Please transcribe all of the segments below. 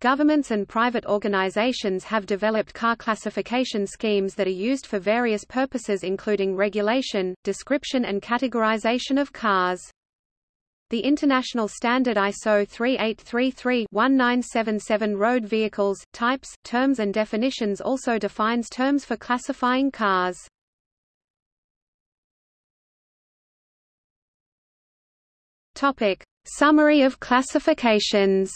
Governments and private organizations have developed car classification schemes that are used for various purposes including regulation, description and categorization of cars. The international standard ISO 3833-1977 road vehicles, types, terms and definitions also defines terms for classifying cars. Topic: Summary of classifications.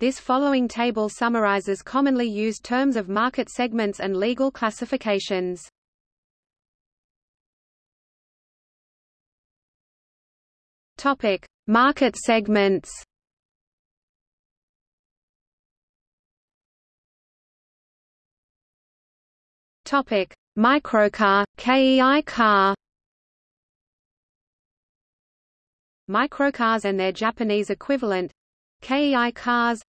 This following table summarizes commonly used terms of market segments and legal classifications. Topic: Market segments. Topic: Microcar, KEI car. Microcars and their Japanese equivalent, KEI cars,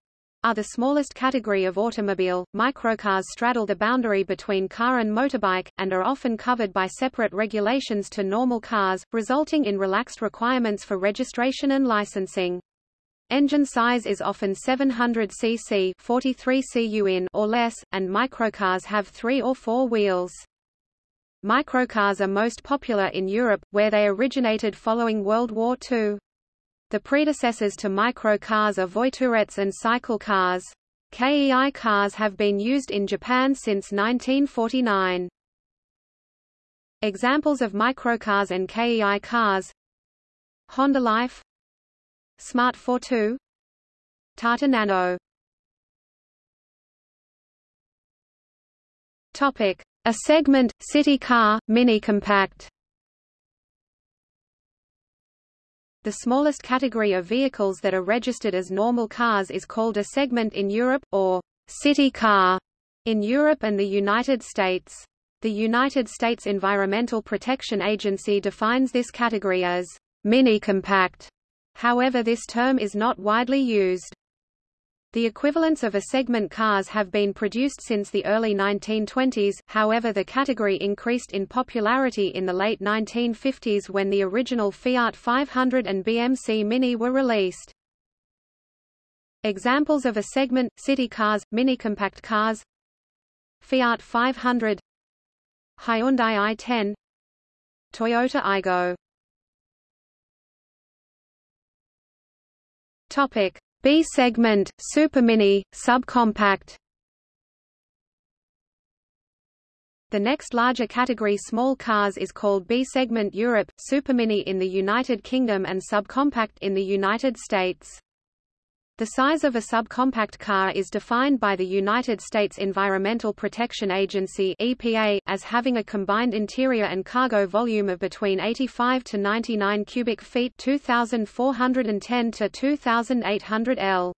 are the smallest category of automobile. Microcars straddle the boundary between car and motorbike, and are often covered by separate regulations to normal cars, resulting in relaxed requirements for registration and licensing. Engine size is often 700 cc 43 cu in or less, and microcars have three or four wheels. Microcars are most popular in Europe, where they originated following World War II. The predecessors to microcars are Voiturettes and cycle cars. KEI cars have been used in Japan since 1949. Examples of microcars and KEI cars. Honda Life. Smart Fortwo Tata Nano. Topic. A segment, city car, mini-compact The smallest category of vehicles that are registered as normal cars is called a segment in Europe, or city car in Europe and the United States. The United States Environmental Protection Agency defines this category as mini-compact. However this term is not widely used. The equivalents of a segment cars have been produced since the early 1920s, however the category increased in popularity in the late 1950s when the original Fiat 500 and BMC Mini were released. Examples of a segment, city cars, mini-compact cars. Fiat 500 Hyundai i10 Toyota Aygo Topic B segment, supermini, subcompact. The next larger category small cars is called B segment Europe, supermini in the United Kingdom and subcompact in the United States. The size of a subcompact car is defined by the United States Environmental Protection Agency (EPA) as having a combined interior and cargo volume of between 85 to 99 cubic feet (2410 to 2800 L).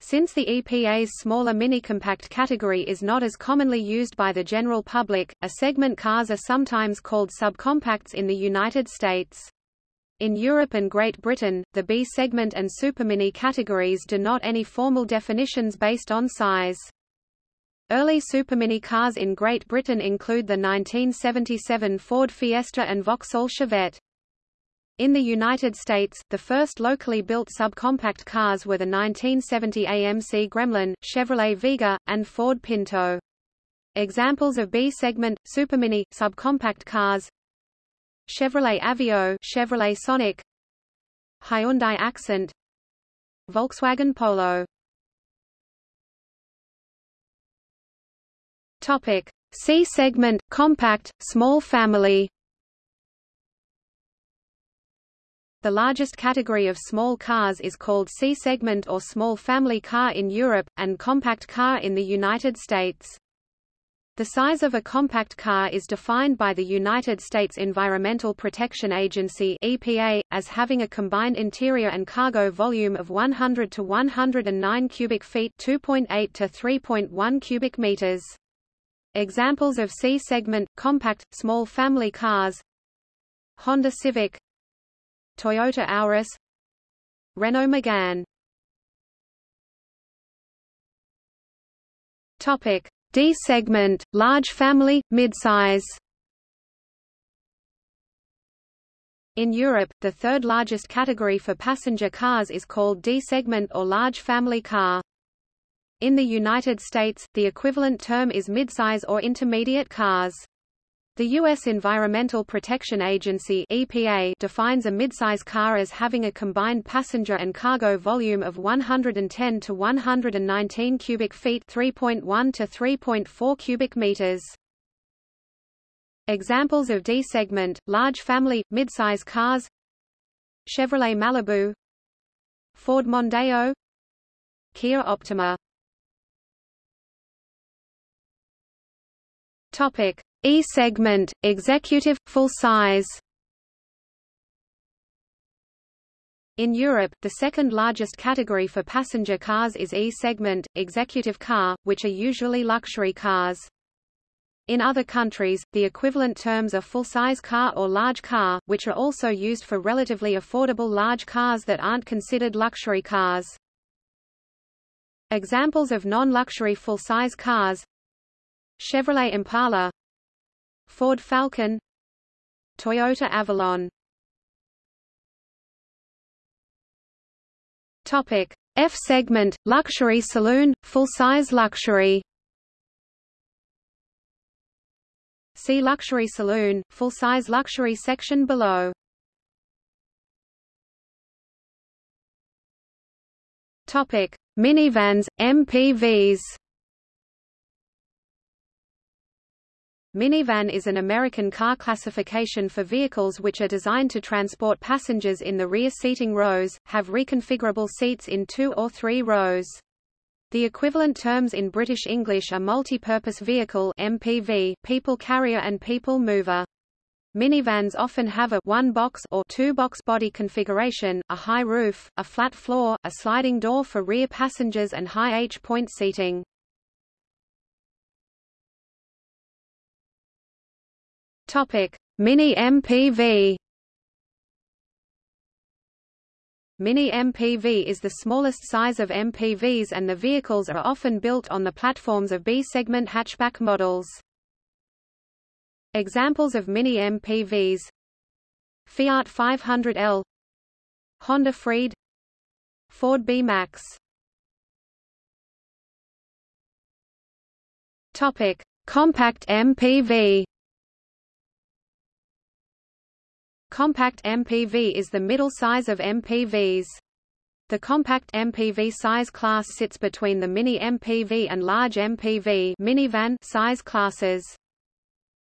Since the EPA's smaller mini-compact category is not as commonly used by the general public, a segment cars are sometimes called subcompacts in the United States. In Europe and Great Britain, the B segment and supermini categories do not any formal definitions based on size. Early supermini cars in Great Britain include the 1977 Ford Fiesta and Vauxhall Chevette. In the United States, the first locally built subcompact cars were the 1970 AMC Gremlin, Chevrolet Vega, and Ford Pinto. Examples of B-segment, supermini, subcompact cars Chevrolet Aveo Chevrolet Sonic Hyundai Accent Volkswagen Polo. Topic. C segment compact small family. The largest category of small cars is called C segment or small family car in Europe and compact car in the United States. The size of a compact car is defined by the United States Environmental Protection Agency EPA, as having a combined interior and cargo volume of 100 to 109 cubic feet 2.8 to 3.1 cubic meters. Examples of C-segment, compact, small family cars. Honda Civic. Toyota Auris. Renault Megane. Topic D segment, large family, midsize. In Europe, the third largest category for passenger cars is called D-segment or large family car. In the United States, the equivalent term is midsize or intermediate cars. The U.S. Environmental Protection Agency EPA defines a midsize car as having a combined passenger and cargo volume of 110 to 119 cubic feet 3.1 to 3.4 cubic meters. Examples of D-segment, large family, midsize cars Chevrolet Malibu Ford Mondeo Kia Optima Topic E-segment, executive, full size In Europe, the second largest category for passenger cars is E-segment, executive car, which are usually luxury cars. In other countries, the equivalent terms are full-size car or large car, which are also used for relatively affordable large cars that aren't considered luxury cars. Examples of non-luxury full-size cars Chevrolet Impala Ford Falcon Toyota Avalon Topic F segment, luxury saloon, full-size luxury See luxury saloon, full-size luxury section below. Topic: Minivans, MPVs. Minivan is an American car classification for vehicles which are designed to transport passengers in the rear seating rows, have reconfigurable seats in two or three rows. The equivalent terms in British English are multi-purpose vehicle MPV, people carrier and people mover. Minivans often have a one-box or two-box body configuration, a high roof, a flat floor, a sliding door for rear passengers and high H-point seating. Topic: Mini MPV Mini MPV is the smallest size of MPVs and the vehicles are often built on the platforms of B-segment hatchback models. Examples of Mini MPVs Fiat 500L Honda Freed. Ford B-Max. Compact MPV Compact MPV is the middle size of MPVs. The compact MPV size class sits between the mini MPV and large MPV minivan size classes.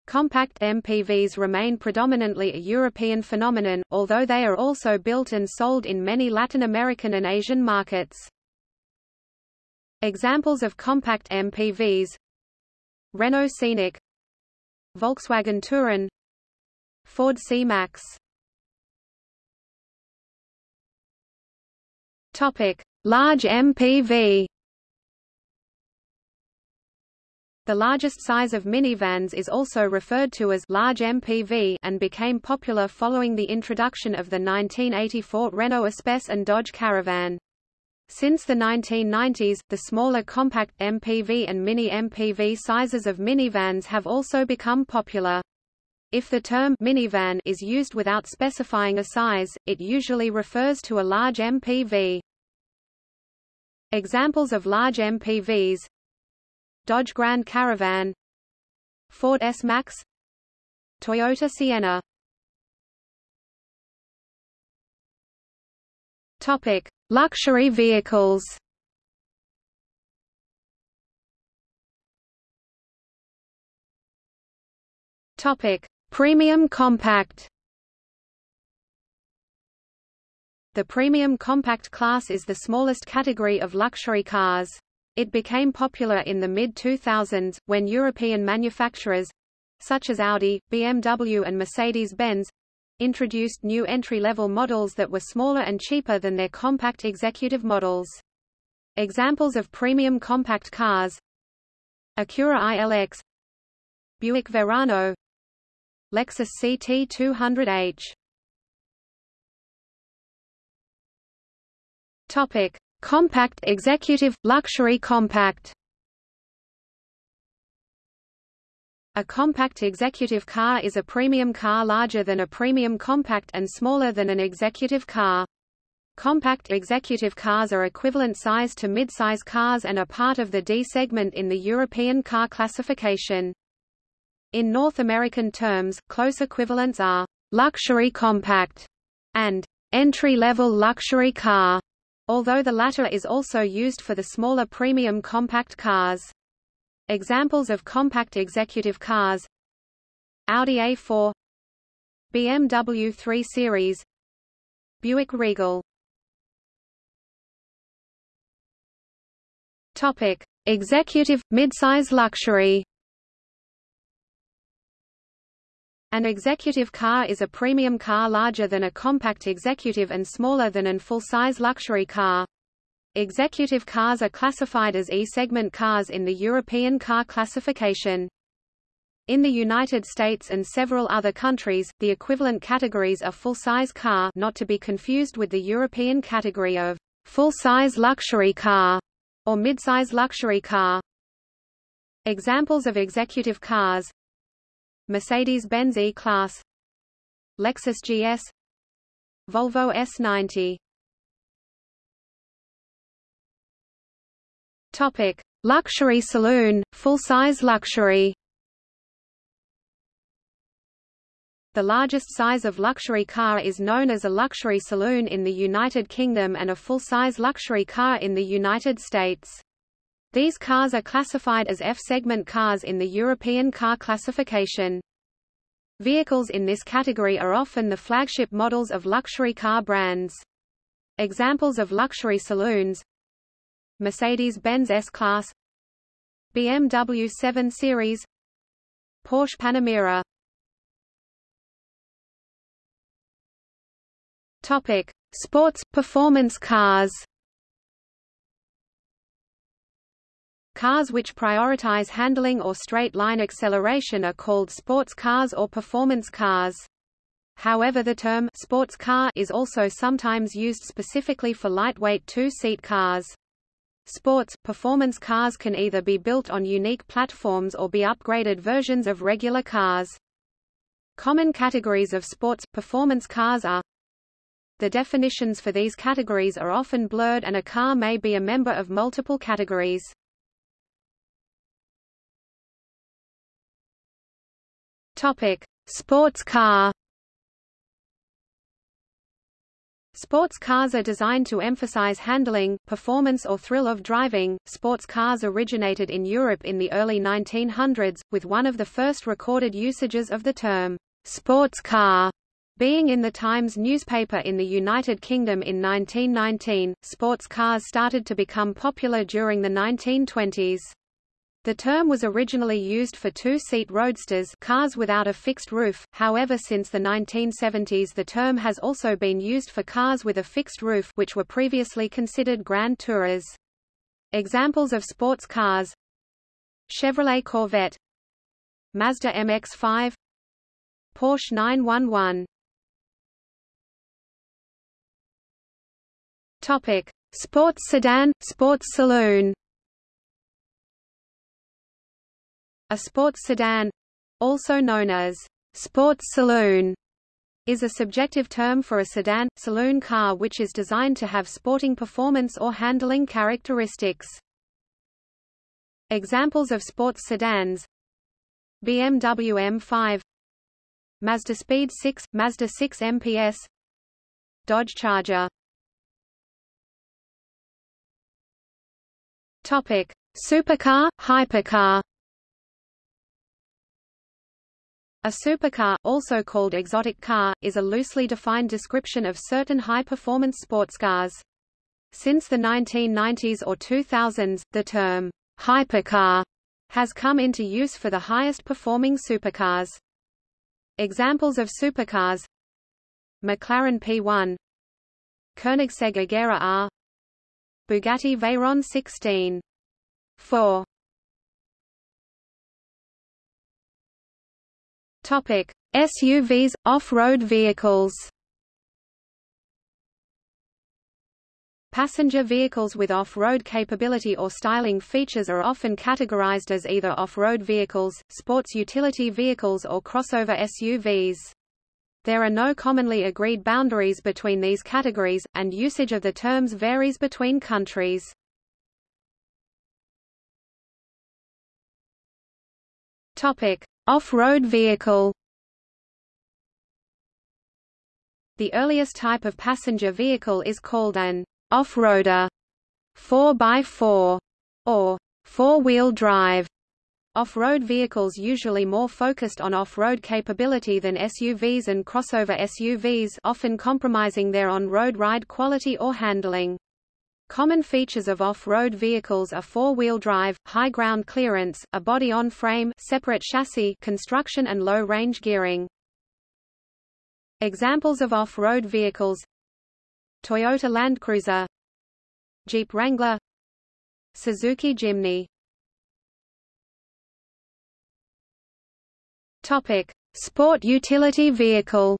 Compact MPVs remain predominantly a European phenomenon, although they are also built and sold in many Latin American and Asian markets. Examples of compact MPVs Renault Scenic Volkswagen Touran Ford C-Max Topic: Large MPV. The largest size of minivans is also referred to as large MPV and became popular following the introduction of the 1984 Renault Espace and Dodge Caravan. Since the 1990s, the smaller compact MPV and mini MPV sizes of minivans have also become popular. If the term minivan is used without specifying a size, it usually refers to a large MPV. Examples of large MPVs Dodge Grand Caravan Ford S-Max Toyota Sienna Topic: Luxury vehicles. Topic: Premium compact The premium compact class is the smallest category of luxury cars. It became popular in the mid-2000s, when European manufacturers—such as Audi, BMW and Mercedes-Benz, introduced new entry-level models that were smaller and cheaper than their compact executive models. Examples of premium compact cars Acura ILX Buick Verano Lexus CT200H Topic: Compact Executive Luxury Compact A compact executive car is a premium car larger than a premium compact and smaller than an executive car. Compact executive cars are equivalent size to midsize cars and are part of the D segment in the European car classification. In North American terms, close equivalents are luxury compact and entry-level luxury car, although the latter is also used for the smaller premium compact cars. Examples of compact executive cars Audi A4 BMW 3 Series Buick Regal Topic: Executive midsize luxury. An executive car is a premium car larger than a compact executive and smaller than an full-size luxury car. Executive cars are classified as E-segment cars in the European car classification. In the United States and several other countries, the equivalent categories are full-size car not to be confused with the European category of full-size luxury car or midsize luxury car. Examples of executive cars Mercedes-Benz E-Class Lexus GS Volvo S90 Topic: Luxury saloon, full-size luxury. The largest size of luxury car is known as a luxury saloon in the United Kingdom and a full-size luxury car in the United States. These cars are classified as F-segment cars in the European car classification. Vehicles in this category are often the flagship models of luxury car brands. Examples of luxury saloons Mercedes-Benz S-Class BMW 7 Series Porsche Panamera Topic: Sports performance cars. Cars which prioritize handling or straight-line acceleration are called sports cars or performance cars. However the term «sports car» is also sometimes used specifically for lightweight two-seat cars. Sports, performance cars can either be built on unique platforms or be upgraded versions of regular cars. Common categories of sports, performance cars are the definitions for these categories are often blurred and a car may be a member of multiple categories. Topic: Sports car. Sports cars are designed to emphasize handling, performance or thrill of driving. Sports cars originated in Europe in the early 1900s, with one of the first recorded usages of the term sports car being in the Times newspaper in the United Kingdom in 1919, sports cars started to become popular during the 1920s. The term was originally used for two-seat roadsters cars without a fixed roof, however since the 1970s the term has also been used for cars with a fixed roof which were previously considered grand tourers. Examples of sports cars Chevrolet Corvette Mazda MX-5 Porsche 911 Topic: Sports sedan, sports saloon. A sports sedan, also known as sports saloon, is a subjective term for a sedan, saloon car which is designed to have sporting performance or handling characteristics. Examples of sports sedans BMW M5 Mazda Speed 6, Mazda 6 MPS Dodge Charger Topic: Supercar, hypercar. A supercar, also called exotic car, is a loosely defined description of certain high-performance sports cars. Since the 1990s or 2000s, the term hypercar has come into use for the highest performing supercars. Examples of supercars McLaren P1 Koenigsegg Agera R Bugatti Veyron 16. 4. Topic: SUVs, off-road vehicles. Passenger vehicles with off-road capability or styling features are often categorized as either off-road vehicles, sports utility vehicles or crossover SUVs. There are no commonly agreed boundaries between these categories, and usage of the terms varies between countries. Topic: Off-road vehicle. The earliest type of passenger vehicle is called an off-roader, 4x4, or four-wheel drive. Off-road vehicles usually more focused on off-road capability than SUVs and crossover SUVs often compromising their on-road ride quality or handling. Common features of off-road vehicles are four-wheel drive, high ground clearance, a body-on-frame separate chassis construction and low-range gearing. Examples of off-road vehicles. Toyota Land Cruiser. Jeep Wrangler. Suzuki Jimny. Topic: Sport utility vehicle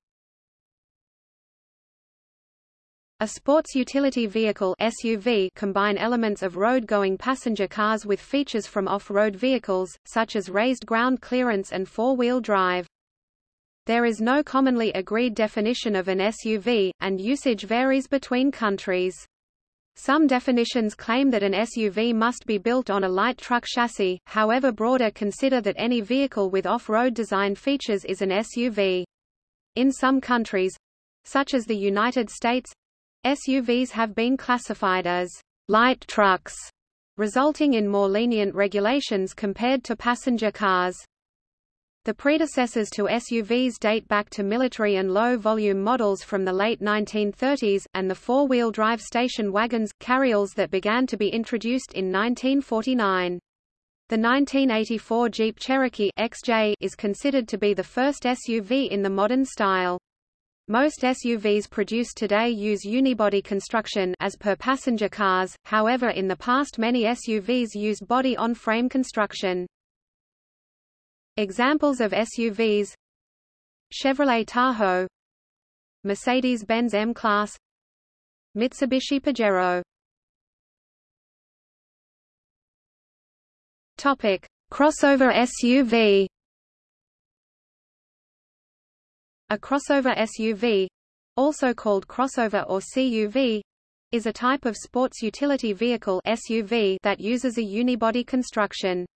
A sports utility vehicle SUV combine elements of road-going passenger cars with features from off-road vehicles, such as raised ground clearance and four-wheel drive. There is no commonly agreed definition of an SUV, and usage varies between countries. Some definitions claim that an SUV must be built on a light truck chassis, however broader consider that any vehicle with off-road design features is an SUV. In some countries—such as the United States, SUVs have been classified as light trucks, resulting in more lenient regulations compared to passenger cars. The predecessors to SUVs date back to military and low-volume models from the late 1930s, and the four-wheel drive station wagons, carryalls that began to be introduced in 1949. The 1984 Jeep Cherokee XJ is considered to be the first SUV in the modern style. Most SUVs produced today use unibody construction as per passenger cars, however in the past many SUVs used body-on-frame construction. Examples of SUVs Chevrolet Tahoe Mercedes-Benz M-Class Mitsubishi Pajero Topic: Crossover SUV A crossover SUV, also called crossover or CUV, is a type of sports utility vehicle SUV that uses a unibody construction.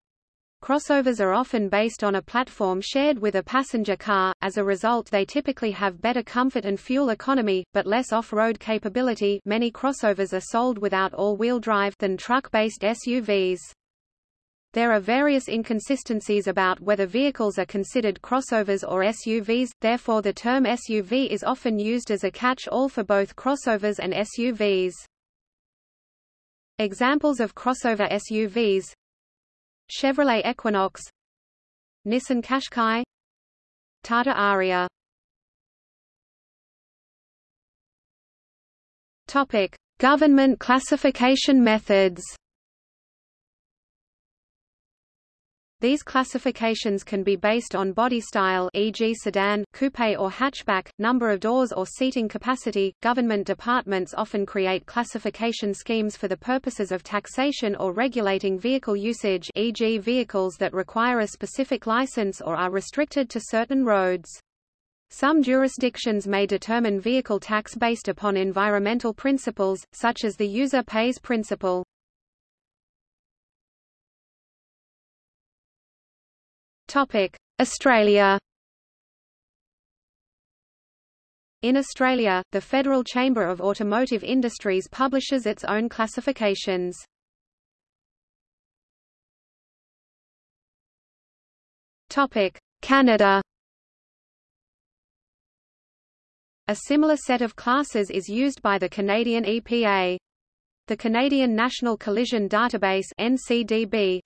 Crossovers are often based on a platform shared with a passenger car, as a result they typically have better comfort and fuel economy, but less off-road capability many crossovers are sold without all-wheel drive than truck-based SUVs. There are various inconsistencies about whether vehicles are considered crossovers or SUVs, therefore the term SUV is often used as a catch-all for both crossovers and SUVs. Examples of crossover SUVs Chevrolet Equinox. Nissan Qashqai. Tata Aria. Topic: Government classification methods These classifications can be based on body style e.g. sedan, coupe or hatchback, number of doors or seating capacity. Government departments often create classification schemes for the purposes of taxation or regulating vehicle usage e.g. vehicles that require a specific license or are restricted to certain roads. Some jurisdictions may determine vehicle tax based upon environmental principles, such as the user pays principle. Australia In Australia, the Federal Chamber of Automotive Industries publishes its own classifications. Canada A similar set of classes is used by the Canadian EPA. The Canadian National Collision Database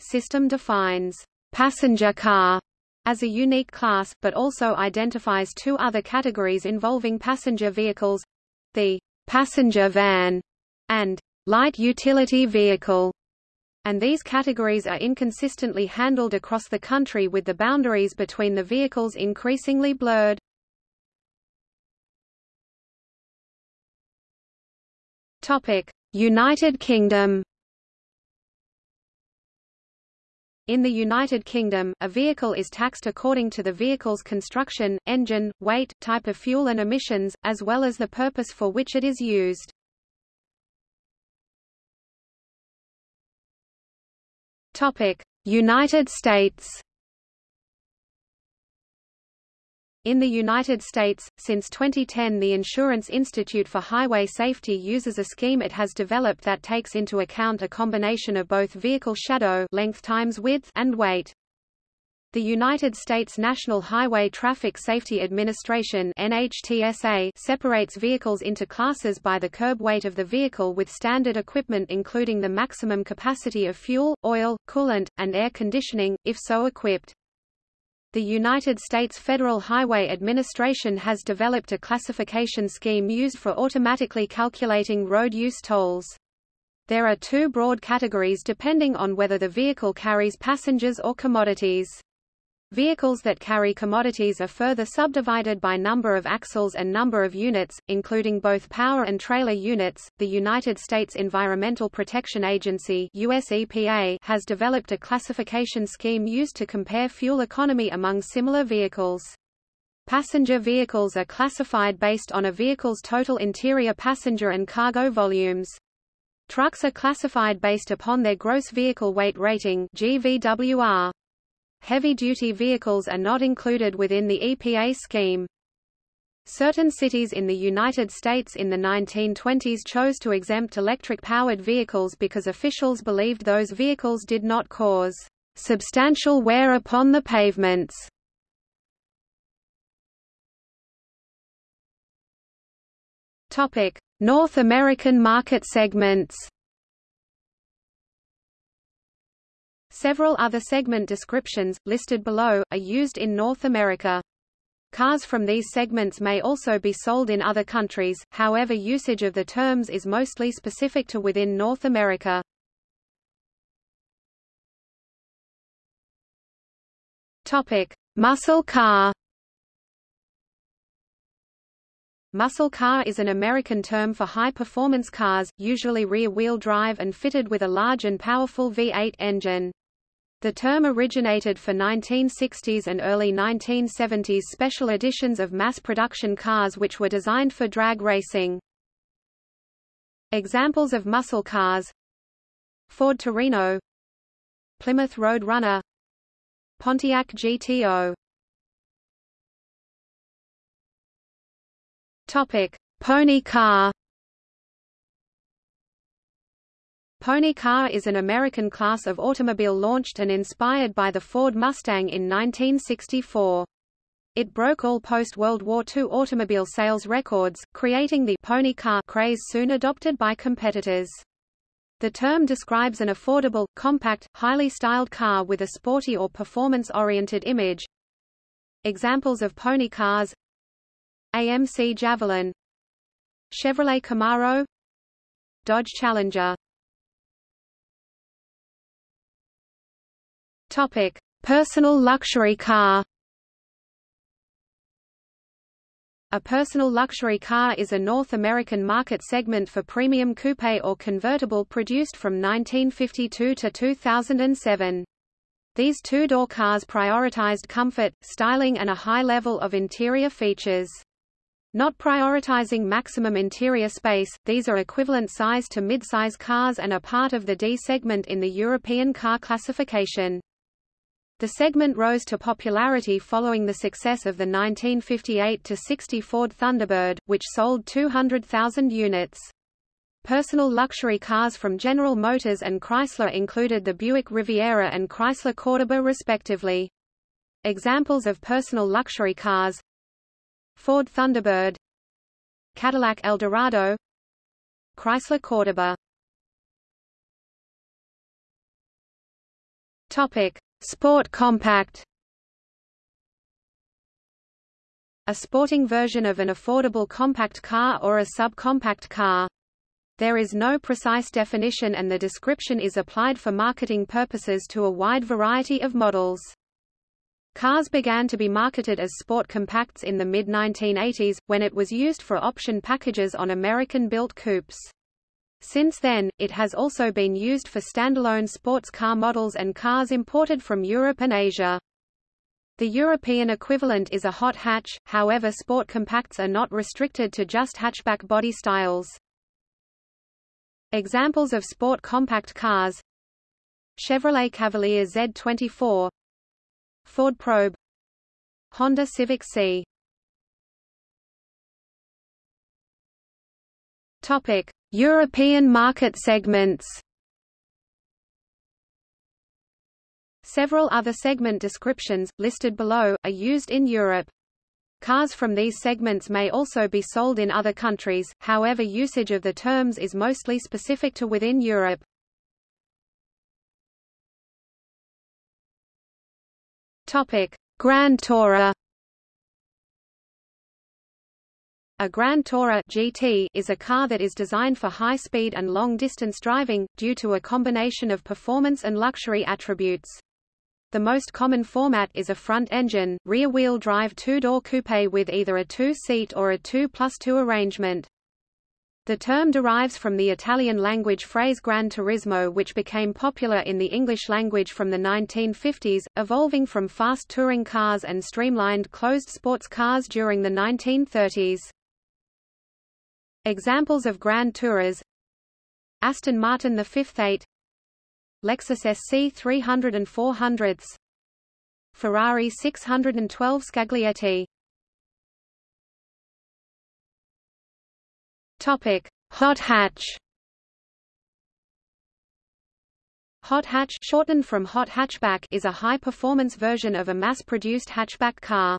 system defines passenger car as a unique class, but also identifies two other categories involving passenger vehicles the passenger van and light utility vehicle. And these categories are inconsistently handled across the country with the boundaries between the vehicles increasingly blurred. United Kingdom In the United Kingdom, a vehicle is taxed according to the vehicle's construction, engine, weight, type of fuel and emissions, as well as the purpose for which it is used. United States In the United States, since 2010 the Insurance Institute for Highway Safety uses a scheme it has developed that takes into account a combination of both vehicle shadow length times width and weight. The United States National Highway Traffic Safety Administration NHTSA separates vehicles into classes by the curb weight of the vehicle with standard equipment including the maximum capacity of fuel, oil, coolant, and air conditioning, if so equipped. The United States Federal Highway Administration has developed a classification scheme used for automatically calculating road use tolls. There are two broad categories depending on whether the vehicle carries passengers or commodities. Vehicles that carry commodities are further subdivided by number of axles and number of units, including both power and trailer units. The United States Environmental Protection Agency (US EPA) has developed a classification scheme used to compare fuel economy among similar vehicles. Passenger vehicles are classified based on a vehicle's total interior passenger and cargo volumes. Trucks are classified based upon their gross vehicle weight rating GVWR. Heavy-duty vehicles are not included within the EPA scheme. Certain cities in the United States in the 1920s chose to exempt electric-powered vehicles because officials believed those vehicles did not cause substantial wear upon the pavements. North American market segments Several other segment descriptions, listed below, are used in North America. Cars from these segments may also be sold in other countries, however usage of the terms is mostly specific to within North America. Topic: Muscle car Muscle car is an American term for high-performance cars, usually rear-wheel drive and fitted with a large and powerful V8 engine. The term originated for 1960s and early 1970s special editions of mass-production cars which were designed for drag racing. Examples of muscle cars. Ford Torino. Plymouth Road Runner. Pontiac GTO Topic: Pony car Pony car is an American class of automobile launched and inspired by the Ford Mustang in 1964. It broke all post-World War II automobile sales records, creating the pony car craze soon adopted by competitors. The term describes an affordable, compact, highly styled car with a sporty or performance-oriented image. Examples of pony cars AMC Javelin Chevrolet Camaro Dodge Challenger Topic: Personal luxury car. A personal luxury car is a North American market segment for premium coupe or convertible produced from 1952 to 2007. These two-door cars prioritized comfort, styling and a high level of interior features. Not prioritizing maximum interior space, these are equivalent size to mid-size cars and are part of the D segment in the European car classification. The segment rose to popularity following the success of the 1958-60 Ford Thunderbird, which sold 200,000 units. Personal luxury cars from General Motors and Chrysler included the Buick Riviera and Chrysler Cordoba respectively. Examples of personal luxury cars. Ford Thunderbird. Cadillac Eldorado. Chrysler Cordoba. Topic Sport compact A sporting version of an affordable compact car or a subcompact car. There is no precise definition and the description is applied for marketing purposes to a wide variety of models. Cars began to be marketed as sport compacts in the mid-1980s, when it was used for option packages on American-built coupes. Since then, it has also been used for standalone sports car models and cars imported from Europe and Asia. The European equivalent is a hot hatch, however sport compacts are not restricted to just hatchback body styles. Examples of sport compact cars. Chevrolet Cavalier Z24 Ford Probe. Honda Civic C. Topic: European market segments. Several other segment descriptions, listed below, are used in Europe. Cars from these segments may also be sold in other countries, however usage of the terms is mostly specific to within Europe. Topic: Grand Tourer A Grand Tourer GT is a car that is designed for high-speed and long-distance driving, due to a combination of performance and luxury attributes. The most common format is a front-engine, rear-wheel drive two-door coupe with either a two-seat or a 2 plus 2 arrangement. The term derives from the Italian language phrase Gran Turismo which became popular in the English language from the 1950s, evolving from fast touring cars and streamlined closed sports cars during the 1930s. Examples of Grand Tourers Aston Martin the 5th 8 Lexus SC 300 and 400 Ferrari 612 Scaglietti. Topic: Hot hatch. Hot hatch shortened from hot hatchback is a high-performance version of a mass-produced hatchback car.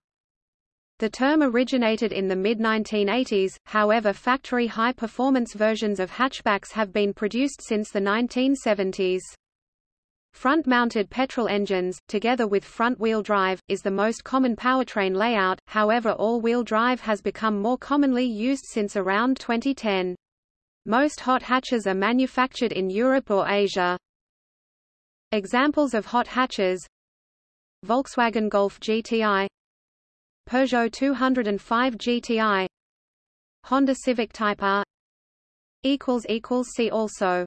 The term originated in the mid-1980s, however factory high-performance versions of hatchbacks have been produced since the 1970s. Front-mounted petrol engines, together with front-wheel drive, is the most common powertrain layout, however all-wheel drive has become more commonly used since around 2010. Most hot hatches are manufactured in Europe or Asia. Examples of hot hatches Volkswagen Golf GTI Peugeot 205 GTI Honda Civic Type R See also